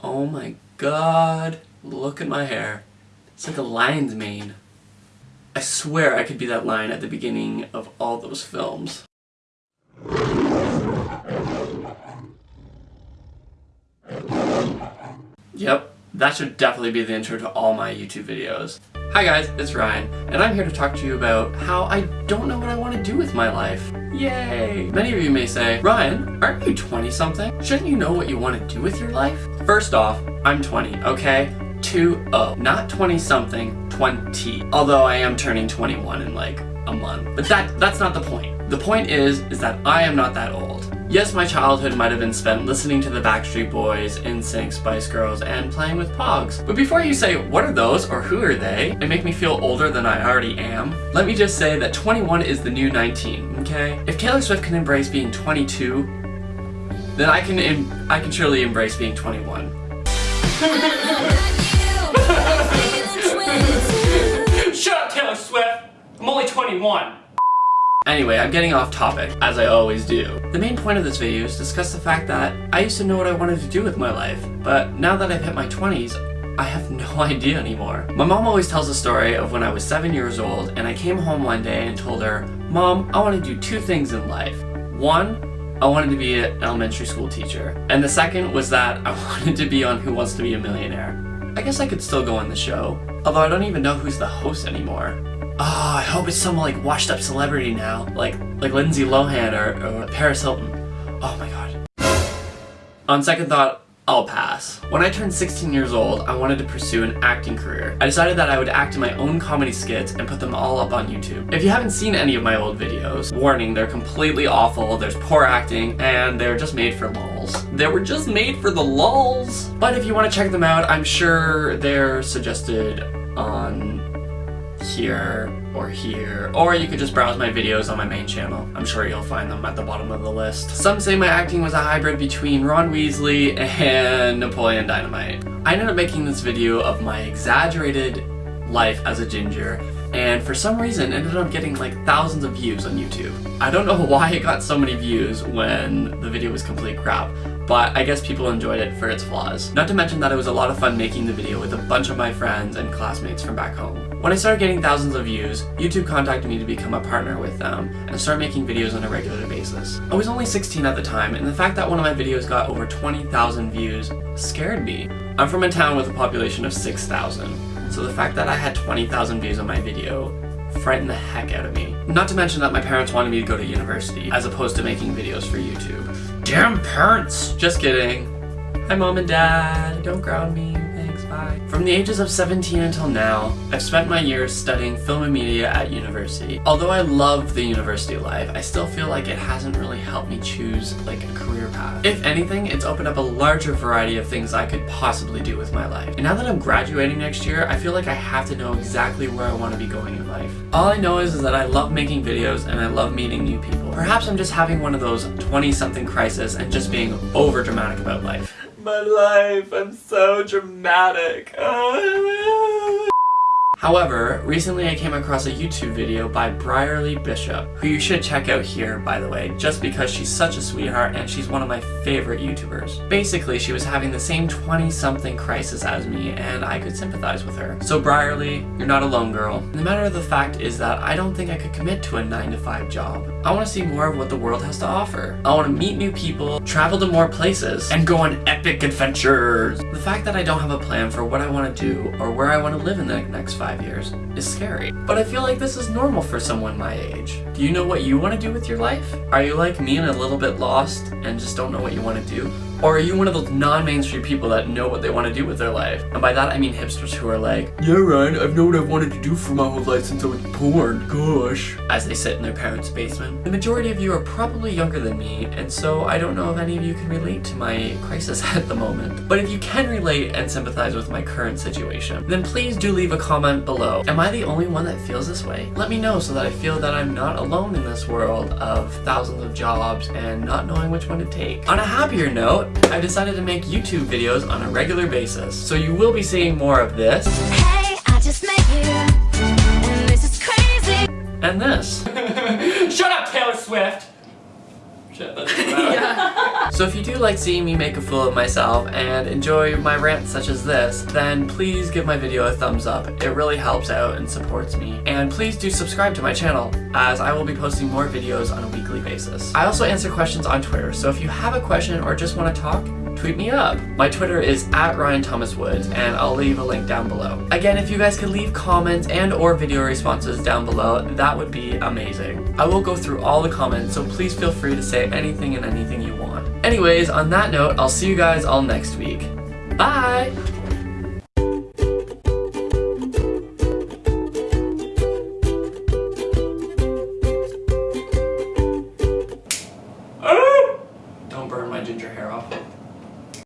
Oh my god, look at my hair. It's like a lion's mane. I swear I could be that lion at the beginning of all those films. Yep, that should definitely be the intro to all my YouTube videos. Hi guys, it's Ryan, and I'm here to talk to you about how I don't know what I want to do with my life. Yay! Many of you may say, Ryan, aren't you 20 something? Shouldn't you know what you want to do with your life? First off, I'm 20, okay? 2-0. Not 20 something, 20. Although I am turning 21 in like a month. But that that's not the point. The point is, is that I am not that old. Yes, my childhood might have been spent listening to the Backstreet Boys, NSYNC, Spice Girls, and playing with Pogs. But before you say, what are those, or who are they, and make me feel older than I already am, let me just say that 21 is the new 19, okay? If Taylor Swift can embrace being 22, then I can I can surely embrace being 21. Shut up, Taylor Swift! I'm only 21! Anyway, I'm getting off topic, as I always do. The main point of this video is to discuss the fact that I used to know what I wanted to do with my life, but now that I've hit my 20s, I have no idea anymore. My mom always tells the story of when I was 7 years old and I came home one day and told her, Mom, I want to do two things in life. One, I wanted to be an elementary school teacher. And the second was that I wanted to be on Who Wants to Be a Millionaire. I guess I could still go on the show, although I don't even know who's the host anymore. Oh, I hope it's some like washed up celebrity now, like like Lindsay Lohan or, or Paris Hilton. Oh my god. On second thought, I'll pass. When I turned 16 years old, I wanted to pursue an acting career. I decided that I would act in my own comedy skits and put them all up on YouTube. If you haven't seen any of my old videos, warning, they're completely awful, there's poor acting, and they're just made for lulls. They were just made for the lulls! But if you want to check them out, I'm sure they're suggested on here or here, or you could just browse my videos on my main channel. I'm sure you'll find them at the bottom of the list. Some say my acting was a hybrid between Ron Weasley and Napoleon Dynamite. I ended up making this video of my exaggerated life as a ginger and for some reason ended up getting like thousands of views on YouTube. I don't know why it got so many views when the video was complete crap, but I guess people enjoyed it for its flaws. Not to mention that it was a lot of fun making the video with a bunch of my friends and classmates from back home. When I started getting thousands of views, YouTube contacted me to become a partner with them and start making videos on a regular basis. I was only 16 at the time, and the fact that one of my videos got over 20,000 views scared me. I'm from a town with a population of 6,000, so the fact that I had 20,000 views on my video frightened the heck out of me. Not to mention that my parents wanted me to go to university, as opposed to making videos for YouTube. Damn parents! Just kidding. Hi mom and dad, don't ground me. From the ages of 17 until now, I've spent my years studying film and media at university. Although I love the university life, I still feel like it hasn't really helped me choose like a career path. If anything, it's opened up a larger variety of things I could possibly do with my life. And now that I'm graduating next year, I feel like I have to know exactly where I want to be going in life. All I know is, is that I love making videos and I love meeting new people. Perhaps I'm just having one of those 20-something crisis and just being over dramatic about life my life. I'm so dramatic. Ah. However, recently I came across a YouTube video by Bryarly Bishop, who you should check out here, by the way, just because she's such a sweetheart and she's one of my favorite YouTubers. Basically, she was having the same 20-something crisis as me, and I could sympathize with her. So Bryarly, you're not alone, girl. The matter of the fact is that I don't think I could commit to a 9-to-5 job. I want to see more of what the world has to offer. I want to meet new people, travel to more places, and go on epic adventures. The fact that I don't have a plan for what I want to do or where I want to live in the next five five years is scary. But I feel like this is normal for someone my age. Do you know what you want to do with your life? Are you like me and a little bit lost and just don't know what you want to do? Or are you one of those non-mainstream people that know what they want to do with their life? And by that I mean hipsters who are like, Yeah Ryan, I've known what I've wanted to do for my whole life since I was born, gosh. As they sit in their parents' basement. The majority of you are probably younger than me, and so I don't know if any of you can relate to my crisis at the moment. But if you can relate and sympathize with my current situation, then please do leave a comment below. Am I the only one that feels this way? Let me know so that I feel that I'm not alone in this world of thousands of jobs and not knowing which one to take. On a happier note, I've decided to make YouTube videos on a regular basis, so you will be seeing more of this. Hey, I just met you, and this is crazy. And this. Shut up, Taylor Swift! Shit, that's yeah. So if you do like seeing me make a fool of myself and enjoy my rants such as this, then please give my video a thumbs up. It really helps out and supports me. And please do subscribe to my channel, as I will be posting more videos on a weekly basis. I also answer questions on Twitter, so if you have a question or just want to talk, tweet me up. My Twitter is at Ryan Thomas Woods, and I'll leave a link down below. Again, if you guys could leave comments and or video responses down below, that would be amazing. I will go through all the comments, so please feel free to say anything and anything you want. Anyways, on that note, I'll see you guys all next week. Bye!